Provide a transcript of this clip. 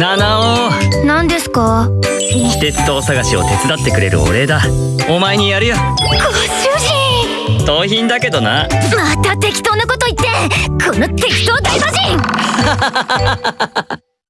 七尾。何ですか？非鉄塔探しを手伝ってくれるお礼だ。お前にやるよ。ご主人。盗品だけどな。また適当なこと言って。この適当大魔人